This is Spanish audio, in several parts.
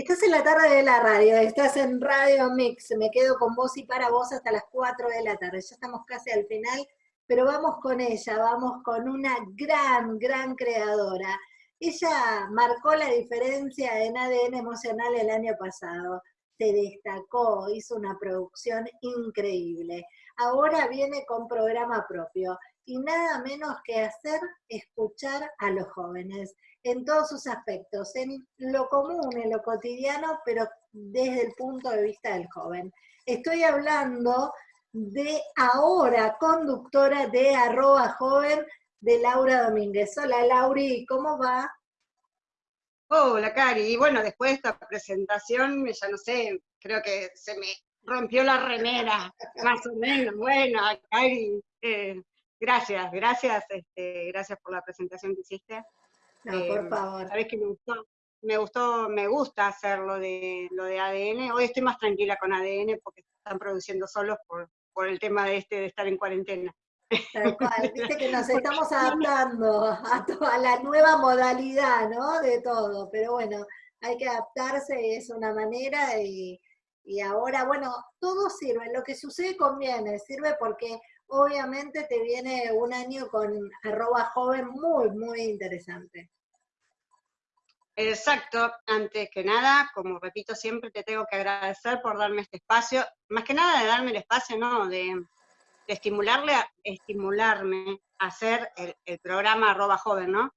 Estás en la tarde de la radio, estás en Radio Mix, me quedo con vos y para vos hasta las 4 de la tarde, ya estamos casi al final, pero vamos con ella, vamos con una gran, gran creadora. Ella marcó la diferencia en ADN emocional el año pasado, se destacó, hizo una producción increíble. Ahora viene con programa propio y nada menos que hacer escuchar a los jóvenes en todos sus aspectos, en lo común, en lo cotidiano, pero desde el punto de vista del joven. Estoy hablando de ahora conductora de arroba joven de Laura Domínguez. Hola Lauri, ¿cómo va? Hola Cari, y bueno, después de esta presentación, ya no sé, creo que se me rompió la remera, más o menos. Bueno, Cari, eh, gracias, gracias, este, gracias por la presentación que hiciste. No, por em, favor. Sabes que me gustó, me gustó, me gusta hacer lo de, lo de ADN. Hoy estoy más tranquila con ADN porque están produciendo solos por, por el tema de este de estar en cuarentena. Tal cual, viste que nos estamos adaptando a, a la nueva modalidad, ¿no? De todo, pero bueno, hay que adaptarse, es una manera y, y ahora, bueno, todo sirve, lo que sucede conviene, sirve porque obviamente te viene un año con arroba joven muy, muy interesante. Exacto, antes que nada, como repito siempre, te tengo que agradecer por darme este espacio, más que nada de darme el espacio, ¿no? De, estimularle, a, estimularme a hacer el, programa arroba joven, ¿no?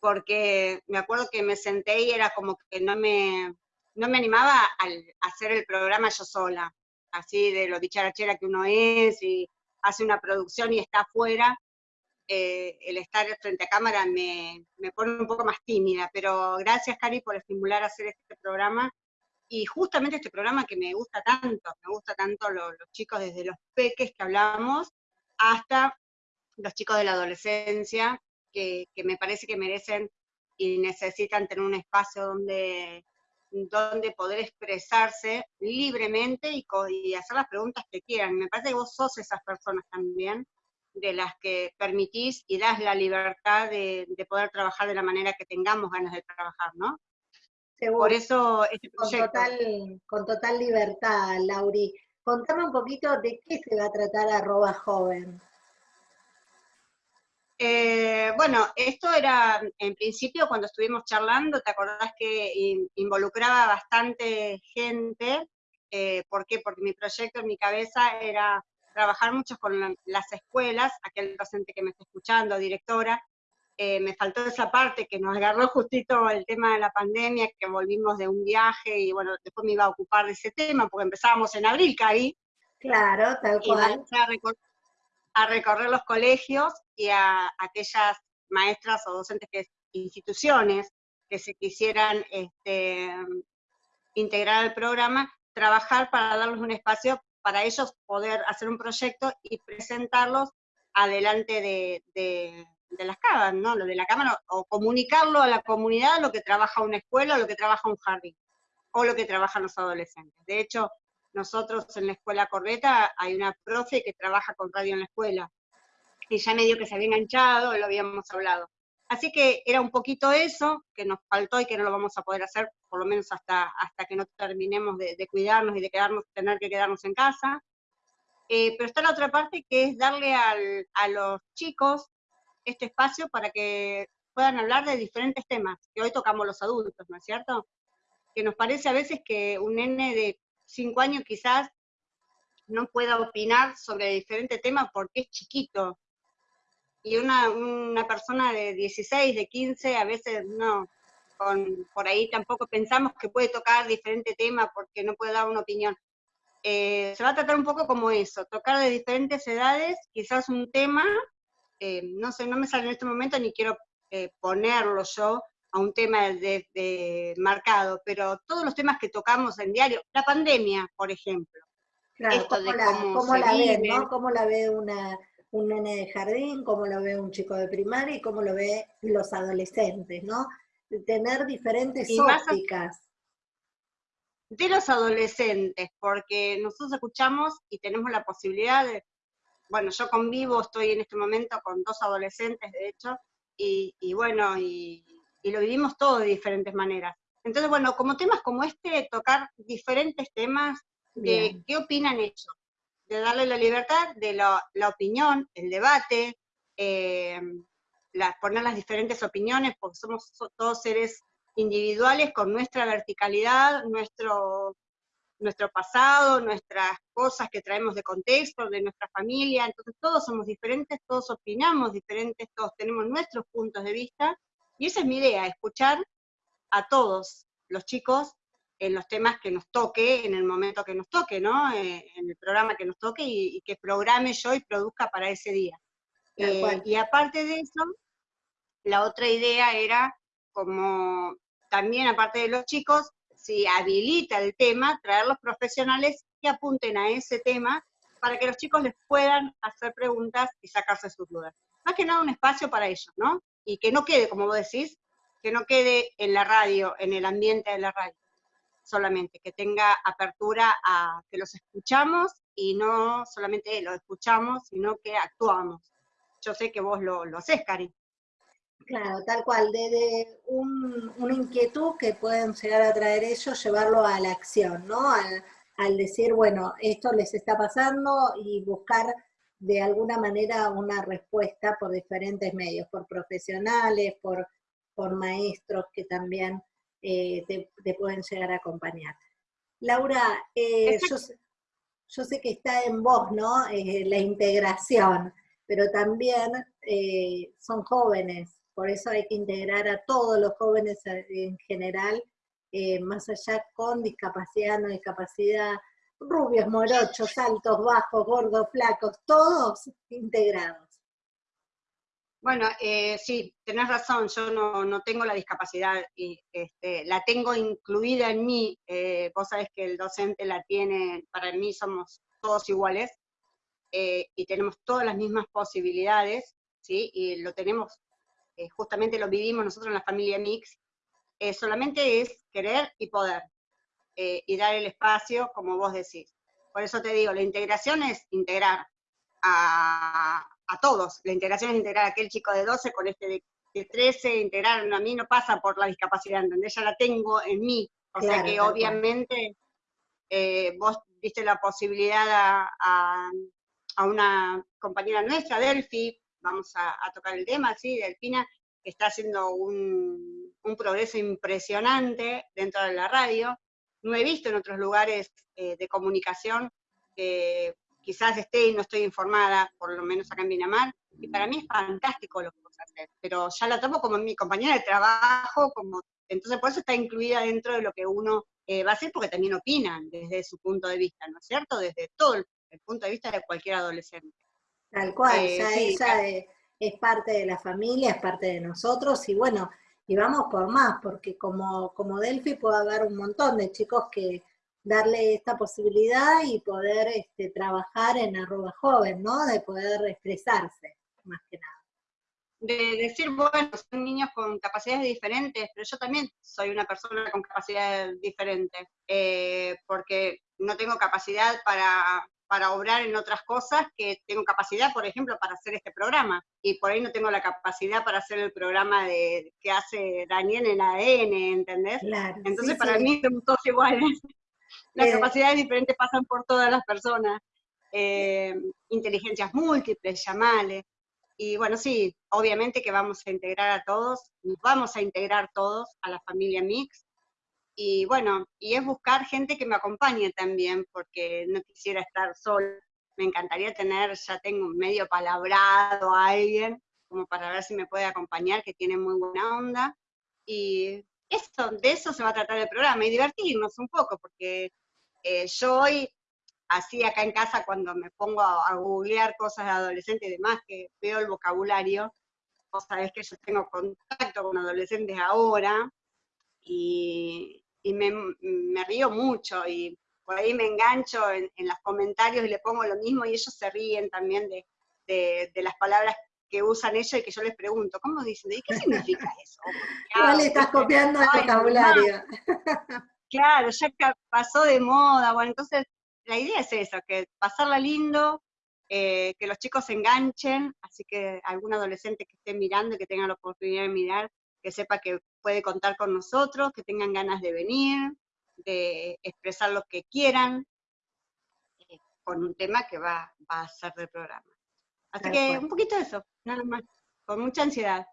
Porque me acuerdo que me senté y era como que no me, no me animaba a, a hacer el programa yo sola, así de lo dicharachera que uno es y hace una producción y está afuera, eh, el estar frente a cámara me, pone un poco más tímida, pero gracias Cari por estimular a hacer este programa, y justamente este programa que me gusta tanto, me gusta tanto los chicos desde los peques que hablamos, hasta los chicos de la adolescencia, que, me parece que merecen y necesitan tener un espacio donde donde poder expresarse libremente y, y, hacer las preguntas que quieran. Me parece que vos sos esas personas también, de las que permitís y das la libertad de, poder trabajar de la manera que tengamos ganas de trabajar, ¿no? Por eso este Con total, con total libertad, Lauri. Contame un poquito de qué se va a tratar arroba joven. Eh, bueno, esto era en principio cuando estuvimos charlando, ¿te acordás que involucraba bastante gente? Eh, ¿Por qué? Porque mi proyecto en mi cabeza era trabajar mucho con las escuelas, aquel docente que me está escuchando, directora, eh, me faltó esa parte que nos agarró justito el tema de la pandemia, que volvimos de un viaje y bueno, después me iba a ocupar de ese tema, porque empezábamos en abril, Cari. Claro, tal cual a recorrer los colegios y a aquellas maestras o docentes que instituciones que se quisieran este, integrar al programa, trabajar para darles un espacio para ellos poder hacer un proyecto y presentarlos adelante de, las cámaras, ¿no? De la cámara, o comunicarlo a la comunidad lo que trabaja una escuela, lo que trabaja un jardín, o lo que trabajan los adolescentes. De hecho, nosotros en la escuela Corbeta hay una profe que trabaja con radio en la escuela, y ya medio que se había enganchado, lo habíamos hablado. Así que era un poquito eso que nos faltó y que no lo vamos a poder hacer, por lo menos hasta, hasta que no terminemos de, cuidarnos y de quedarnos, tener que quedarnos en casa. Eh, pero está la otra parte que es darle a los chicos este espacio para que puedan hablar de diferentes temas, que hoy tocamos los adultos, ¿no es cierto? Que nos parece a veces que un nene de cinco años quizás no pueda opinar sobre diferentes temas porque es chiquito. Y una, una persona de 16, de 15, a veces no, con, por ahí tampoco pensamos que puede tocar diferente tema porque no puede dar una opinión. Eh, se va a tratar un poco como eso, tocar de diferentes edades, quizás un tema, eh, no sé, no me sale en este momento ni quiero eh, ponerlo yo, a un tema de, marcado, pero todos los temas que tocamos en diario, la pandemia, por ejemplo. Claro, ¿cómo, la, cómo la ve, ¿no? ¿Cómo la ve una, un nene de jardín, cómo lo ve un chico de primaria y cómo lo ve los adolescentes, ¿no? tener diferentes ópticas. De los adolescentes, porque nosotros escuchamos y tenemos la posibilidad de, bueno, yo convivo, estoy en este momento con dos adolescentes, de hecho, y, y bueno, y, y lo vivimos todo de diferentes maneras. Entonces, bueno, como temas como este, tocar diferentes temas de qué opinan ellos, de darle la libertad de la, opinión, el debate, eh, poner las diferentes opiniones, porque somos todos seres individuales con nuestra verticalidad, nuestro, nuestro pasado, nuestras cosas que traemos de contexto, de nuestra familia, entonces todos somos diferentes, todos opinamos diferentes, todos tenemos nuestros puntos de vista, y esa es mi idea, escuchar a todos los chicos en los temas que nos toque, en el momento que nos toque, ¿no? Eh, en el programa que nos toque y, que programe yo y produzca para ese día. Eh, y aparte de eso, la otra idea era como también aparte de los chicos, si habilita el tema, traer los profesionales que apunten a ese tema para que los chicos les puedan hacer preguntas y sacarse sus dudas. Más que nada un espacio para ellos, ¿no? Y que no quede, como vos decís, que no quede en la radio, en el ambiente de la radio solamente, que tenga apertura a que los escuchamos y no solamente lo escuchamos, sino que actuamos. Yo sé que vos lo, lo haces, Cari. Claro, tal cual, desde una inquietud que pueden llegar a traer ellos, llevarlo a la acción, ¿no? Al, al decir, bueno, esto les está pasando y buscar de alguna manera una respuesta por diferentes medios, por profesionales, por, por maestros que también eh, te, pueden llegar a acompañar. Laura, eh, yo, sé que está en vos, ¿no? Eh, la integración, pero también son jóvenes, por eso hay que integrar a todos los jóvenes en general, más allá con discapacidad, no discapacidad, rubios, morochos, altos, bajos, gordos, flacos, todos integrados. Bueno, eh, sí, tenés razón, yo no, tengo la discapacidad, y este, la tengo incluida en mí, eh, vos sabés que el docente la tiene, para mí somos todos iguales, eh, y tenemos todas las mismas posibilidades, ¿sí? y lo tenemos, justamente lo vivimos nosotros en la familia Mix, solamente es querer y poder, y dar el espacio, como vos decís. Por eso te digo, la integración es integrar a, a todos. La integración es integrar a aquel chico de 12 con este de, 13, integrar, a mí no pasa por la discapacidad, donde Ya la tengo en mí. O sea que obviamente eh, vos diste la posibilidad a, una compañera nuestra, Delphi, vamos a, tocar el tema, sí, Delfina, que está haciendo un, progreso impresionante dentro de la radio. No he visto en otros lugares eh, de comunicación quizás esté y no estoy informada, por lo menos acá en Pinamar, y para mí es fantástico lo que vos hacer, pero ya la tomo como mi compañera de trabajo, como entonces por eso está incluida dentro de lo que uno eh, va a hacer, porque también opinan desde su punto de vista, ¿no es cierto? Desde todo el, punto de vista de cualquier adolescente. Tal cual, eh, ya ella es, parte de la familia, es parte de nosotros, y bueno, y vamos por más, porque como, como Delphi puede haber un montón de chicos que darle esta posibilidad y poder este, trabajar en arroba joven, ¿no? De poder expresarse, más que nada. De decir, bueno, son niños con capacidades diferentes, pero yo también soy una persona con capacidades diferentes, eh, porque no tengo capacidad para, para obrar en otras cosas, que tengo capacidad, por ejemplo, para hacer este programa, y por ahí no tengo la capacidad para hacer el programa de, que hace Daniel en ADN, ¿entendés? Entonces para mí somos todos iguales. Las eh, capacidades diferentes pasan por todas las personas. Eh, inteligencias múltiples, llamales. Y bueno, sí, obviamente que vamos a integrar a todos, vamos a integrar todos a la familia Mix. Y bueno, y es buscar gente que me acompañe también, porque no quisiera estar sola. Me encantaría tener, ya tengo medio palabrado a alguien, como para ver si me puede acompañar, que tiene muy buena onda. Y eso, de eso se va a tratar el programa, y divertirnos un poco, porque eh, yo hoy, así acá en casa, cuando me pongo a, googlear cosas de adolescentes y demás, que veo el vocabulario, vos sabés que yo tengo contacto con adolescentes ahora, y, río mucho, y por ahí me engancho en, los comentarios y le pongo lo mismo, y ellos se ríen también de, las palabras que usan ellos y que yo les pregunto, ¿cómo dicen? ¿Y qué significa eso? ¿Cuál le estás copiando el vocabulario? Claro, ya pasó de moda, bueno, entonces la idea es esa, que pasarla lindo, eh, que los chicos se enganchen, así que algún adolescente que esté mirando, que tenga la oportunidad de mirar, que sepa que puede contar con nosotros, que tengan ganas de venir, de expresar lo que quieran, eh, con un tema que va, a ser del programa. Así que un poquito de eso, nada más, con mucha ansiedad.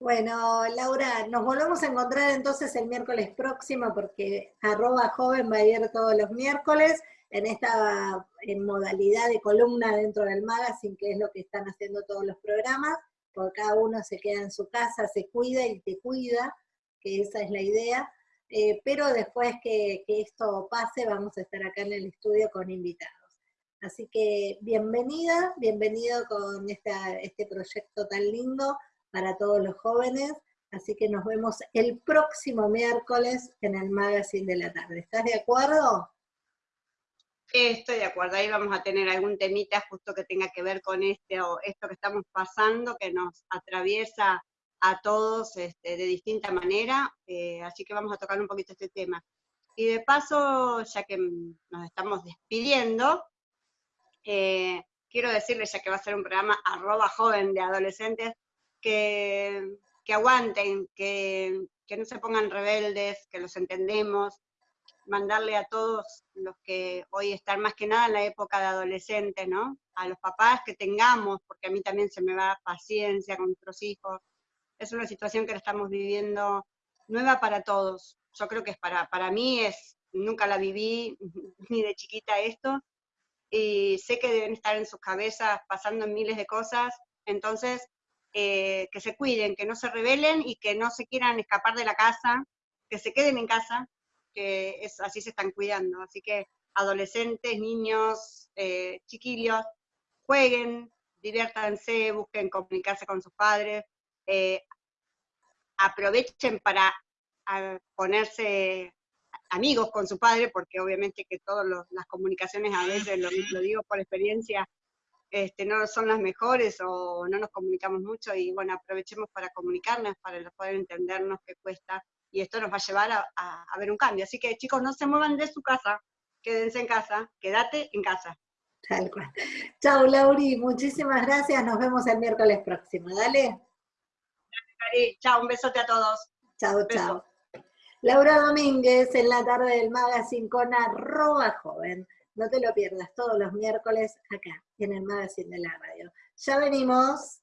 Bueno, Laura, nos volvemos a encontrar entonces el miércoles próximo, porque arroba joven va a ir todos los miércoles en esta en modalidad de columna dentro del magazine, que es lo que están haciendo todos los programas, porque cada uno se queda en su casa, se cuida y te cuida, que esa es la idea. Eh, pero después que, esto pase, vamos a estar acá en el estudio con invitados. Así que bienvenida, bienvenido con este proyecto tan lindo para todos los jóvenes. Así que nos vemos el próximo miércoles en el Magazine de la Tarde. ¿Estás de acuerdo? Estoy de acuerdo, ahí vamos a tener algún temita justo que tenga que ver con este o esto que estamos pasando, que nos atraviesa a todos este, de distinta manera, eh, así que vamos a tocar un poquito este tema. Y de paso, ya que nos estamos despidiendo, eh, quiero decirles, ya que va a ser un programa arroba joven de adolescentes, que, que aguanten, que, que no se pongan rebeldes, que los entendemos, mandarle a todos los que hoy están más que nada en la época de adolescentes, ¿no? A los papás que tengamos, porque a mí también se me va paciencia con nuestros hijos. Es una situación que la estamos viviendo nueva para todos. Yo creo que es para, para mí es, nunca la viví ni de chiquita esto, y sé que deben estar en sus cabezas pasando miles de cosas, entonces eh, que se cuiden, que no se rebelen y que no se quieran escapar de la casa, que se queden en casa, que es, así se están cuidando. Así que adolescentes, niños, eh, chiquillos, jueguen, diviértanse, busquen comunicarse con sus padres, eh, aprovechen para ponerse amigos con su padre, porque obviamente que todas las comunicaciones a veces, lo, digo por experiencia, este, no son las mejores o no nos comunicamos mucho y bueno, aprovechemos para comunicarnos, para poder entendernos qué cuesta y esto nos va a llevar a, ver un cambio. Así que chicos, no se muevan de su casa, quédense en casa, quédate en casa. Tal cual. Chao, Lauri, muchísimas gracias, nos vemos el miércoles próximo, dale. Gracias, Chao, un besote a todos. Chao, chao. Laura Domínguez en la tarde del magazine con arroba joven. No te lo pierdas todos los miércoles acá, en el magazine de la radio. Ya venimos.